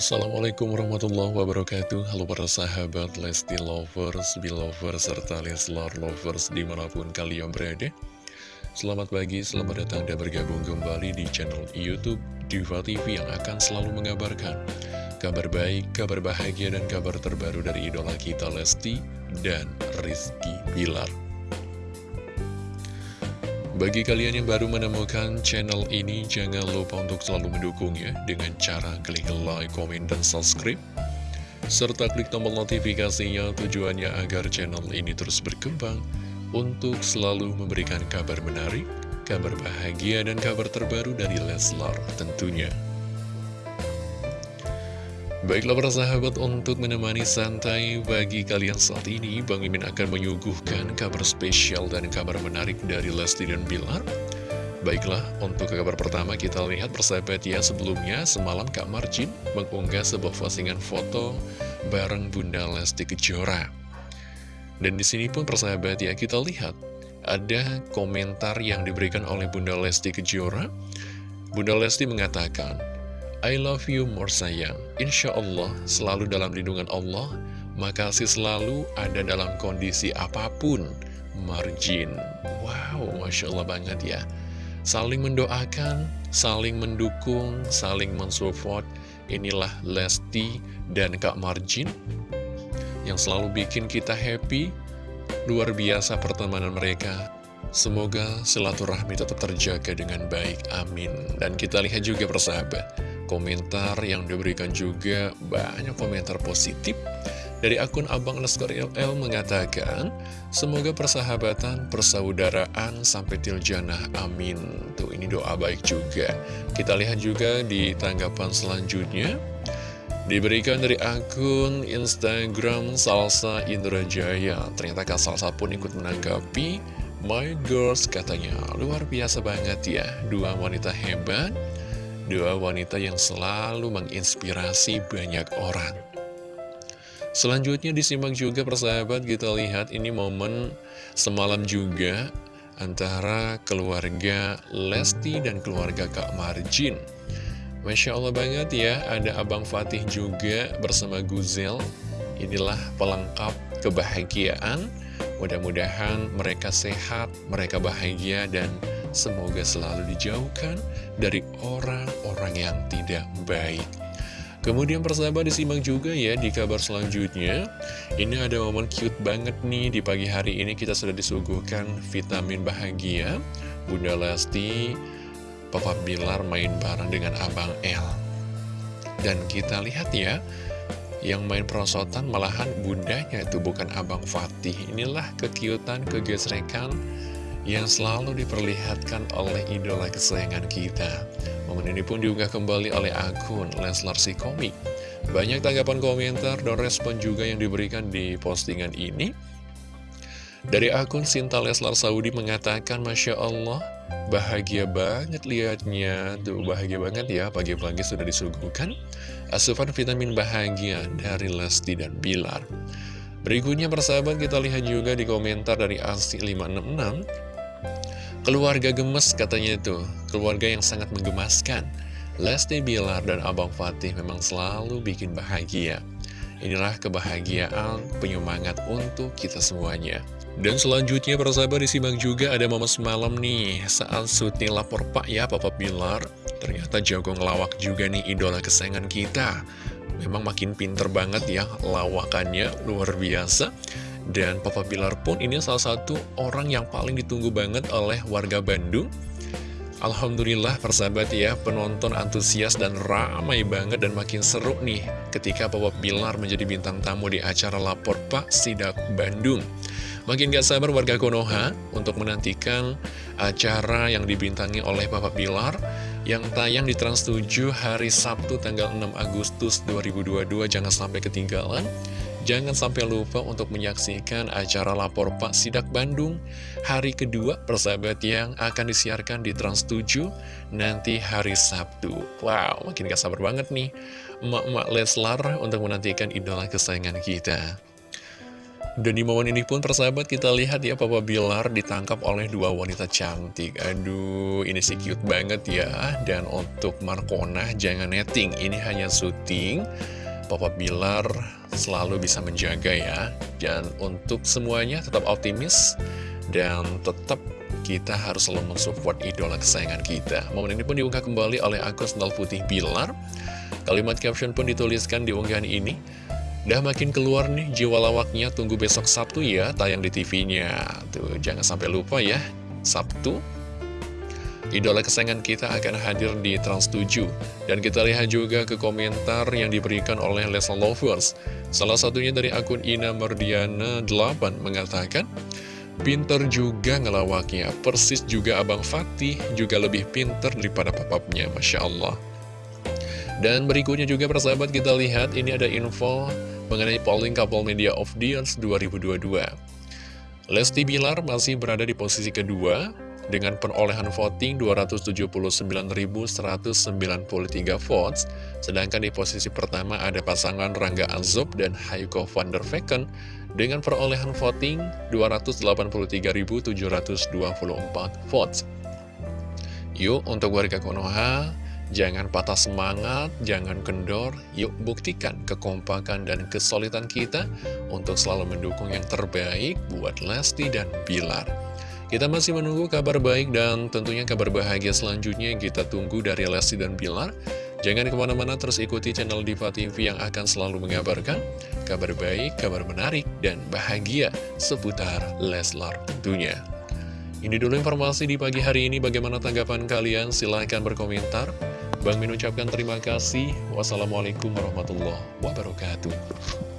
Assalamualaikum warahmatullahi wabarakatuh. Halo para sahabat Lesti Lovers, Belovers, serta Leslar Lovers di mana pun kalian berada. Selamat pagi, selamat datang dan bergabung kembali di channel Youtube Diva TV yang akan selalu mengabarkan Kabar baik, kabar bahagia, dan kabar terbaru dari idola kita Lesti dan Rizky Bilar bagi kalian yang baru menemukan channel ini, jangan lupa untuk selalu mendukungnya dengan cara klik like, komen, dan subscribe. Serta klik tombol notifikasinya tujuannya agar channel ini terus berkembang untuk selalu memberikan kabar menarik, kabar bahagia, dan kabar terbaru dari Leslar tentunya. Baiklah para sahabat untuk menemani santai bagi kalian saat ini Bang Mimin akan menyuguhkan kabar spesial dan kabar menarik dari Lesti dan Bilar. Baiklah, untuk kabar pertama kita lihat persahabat ya sebelumnya semalam Kak Marjin mengunggah sebuah postingan foto bareng Bunda Lesti Kejora. Dan di sini pun persahabat ya kita lihat ada komentar yang diberikan oleh Bunda Lesti Kejora. Bunda Lesti mengatakan I love you more sayang. Insya Allah selalu dalam lindungan Allah Makasih selalu ada dalam kondisi apa pun Margin. Wow, Masya Allah banget ya. Saling mendoakan, saling mendukung, saling mensupport Inilah Lesti dan Kak Margin Yang selalu bikin kita happy. Luar biasa pertemanan mereka. Semoga silaturahmi tetap terjaga dengan baik, amin. Dan kita lihat juga persahabat komentar yang diberikan juga banyak komentar positif dari akun Abang Leskar LL mengatakan Semoga persahabatan, persaudaraan sampai tiljanah, amin. Tuh ini doa baik juga. Kita lihat juga di tanggapan selanjutnya. Diberikan dari akun Instagram Salsa Indrajaya Ternyata Kak Salsa pun ikut menanggapi. My girls katanya. Luar biasa banget ya Dua wanita hebat Dua wanita yang selalu menginspirasi banyak orang. Selanjutnya disimak juga persahabat kita lihat ini momen semalam juga antara keluarga Lesti dan keluarga Kak Marjin. Masya Allah banget ya, ada Abang Fatih juga bersama Guzel. Inilah pelengkap kebahagiaan. Mudah-mudahan mereka sehat, mereka bahagia, dan Semoga selalu dijauhkan dari orang-orang yang tidak baik. Kemudian persahabat disimak juga ya di kabar selanjutnya. Ini ada momen cute banget nih di pagi hari ini. Kita sudah disuguhkan vitamin bahagia. Bunda Lesti, Papa Bilar main bareng dengan Abang L Dan kita lihat ya yang main perosotan malahan bundanya itu bukan Abang Fatih. Inilah kekiutan, kegesrekan yang selalu diperlihatkan oleh idola kesayangan kita. Momen ini pun diunggah kembali oleh akun Leslar si Komik. Banyak tanggapan komentar dan respon juga yang diberikan di postingan ini. Dari akun Sinta Leslar Saudi mengatakan, Masya Allah, bahagia banget liatnya. Tuh, bahagia banget ya, pagi-pagi sudah disuguhkan. Asupan vitamin bahagia dari Lesti dan Bilar. Berikutnya persahabat kita lihat juga di komentar dari Asi 566 Keluarga gemes katanya itu, keluarga yang sangat menggemaskan. Lesti Bilar dan Abang Fatih memang selalu bikin bahagia. Inilah kebahagiaan penyemangat untuk kita semuanya. Dan selanjutnya para sahabat disimak juga ada momen semalam nih saat syuting lapor pak ya Papa Bilar. Ternyata jago ngelawak juga nih idola kesayangan kita. Memang makin pinter banget ya lawakannya luar biasa. Dan Papa Bilar pun ini salah satu orang yang paling ditunggu banget oleh warga Bandung. Alhamdulillah persahabat ya, penonton antusias dan ramai banget dan makin seru nih ketika Papa Bilar menjadi bintang tamu di acara Lapor Pak Sidak Bandung. Makin gak sabar warga Konoha untuk menantikan acara yang dibintangi oleh Papa Bilar yang tayang di Trans 7 hari Sabtu tanggal 6 Agustus 2022. Jangan sampai ketinggalan. Jangan sampai lupa untuk menyaksikan acara Lapor Pak Sidak Bandung hari kedua persahabat yang akan disiarkan di Trans 7 nanti hari Sabtu. Wow, makin gak sabar banget nih emak-emak Leslar untuk menantikan idola kesayangan kita. Dan di momen ini pun persahabat kita lihat ya Papa Bilar ditangkap oleh dua wanita cantik Aduh ini sih cute banget ya Dan untuk Markona jangan netting Ini hanya syuting Papa Bilar selalu bisa menjaga ya Dan untuk semuanya tetap optimis Dan tetap kita harus selalu mensupport idola kesayangan kita Momen ini pun diunggah kembali oleh akun Sendal Putih Bilar Kalimat caption pun dituliskan di unggahan ini Dah makin keluar nih jiwa lawaknya tunggu besok Sabtu ya tayang di TV-nya. Tuh jangan sampai lupa ya. Sabtu Idola kesayangan kita akan hadir di Trans 7 Dan kita lihat juga ke komentar yang diberikan oleh Lesa Lovers. Salah satunya dari akun Ina Mardiana 8 mengatakan Pinter juga ngelawaknya. Persis juga Abang Fatih juga lebih pinter daripada papapnya Masya Allah. Dan berikutnya juga persahabat kita lihat Ini ada info mengenai polling Couple Media of Years 2022. Lesti Bilar masih berada di posisi kedua dengan perolehan voting 279.193 votes, sedangkan di posisi pertama ada pasangan Rangga Azob dan Haiko van der Vecken dengan perolehan voting 283.724 votes. Yuk untuk warga Konoha, Jangan patah semangat, jangan kendor, yuk buktikan kekompakan dan kesulitan kita untuk selalu mendukung yang terbaik buat Lesti dan Bilar. Kita masih menunggu kabar baik dan tentunya kabar bahagia selanjutnya yang kita tunggu dari Lesti dan Bilar. Jangan ke mana-mana terus ikuti channel Diva TV yang akan selalu mengabarkan kabar baik, kabar menarik, dan bahagia seputar Leslar tentunya. Ini dulu informasi di pagi hari ini. Bagaimana tanggapan kalian? Silahkan berkomentar. Bang Min ucapkan terima kasih. Wassalamualaikum warahmatullahi wabarakatuh.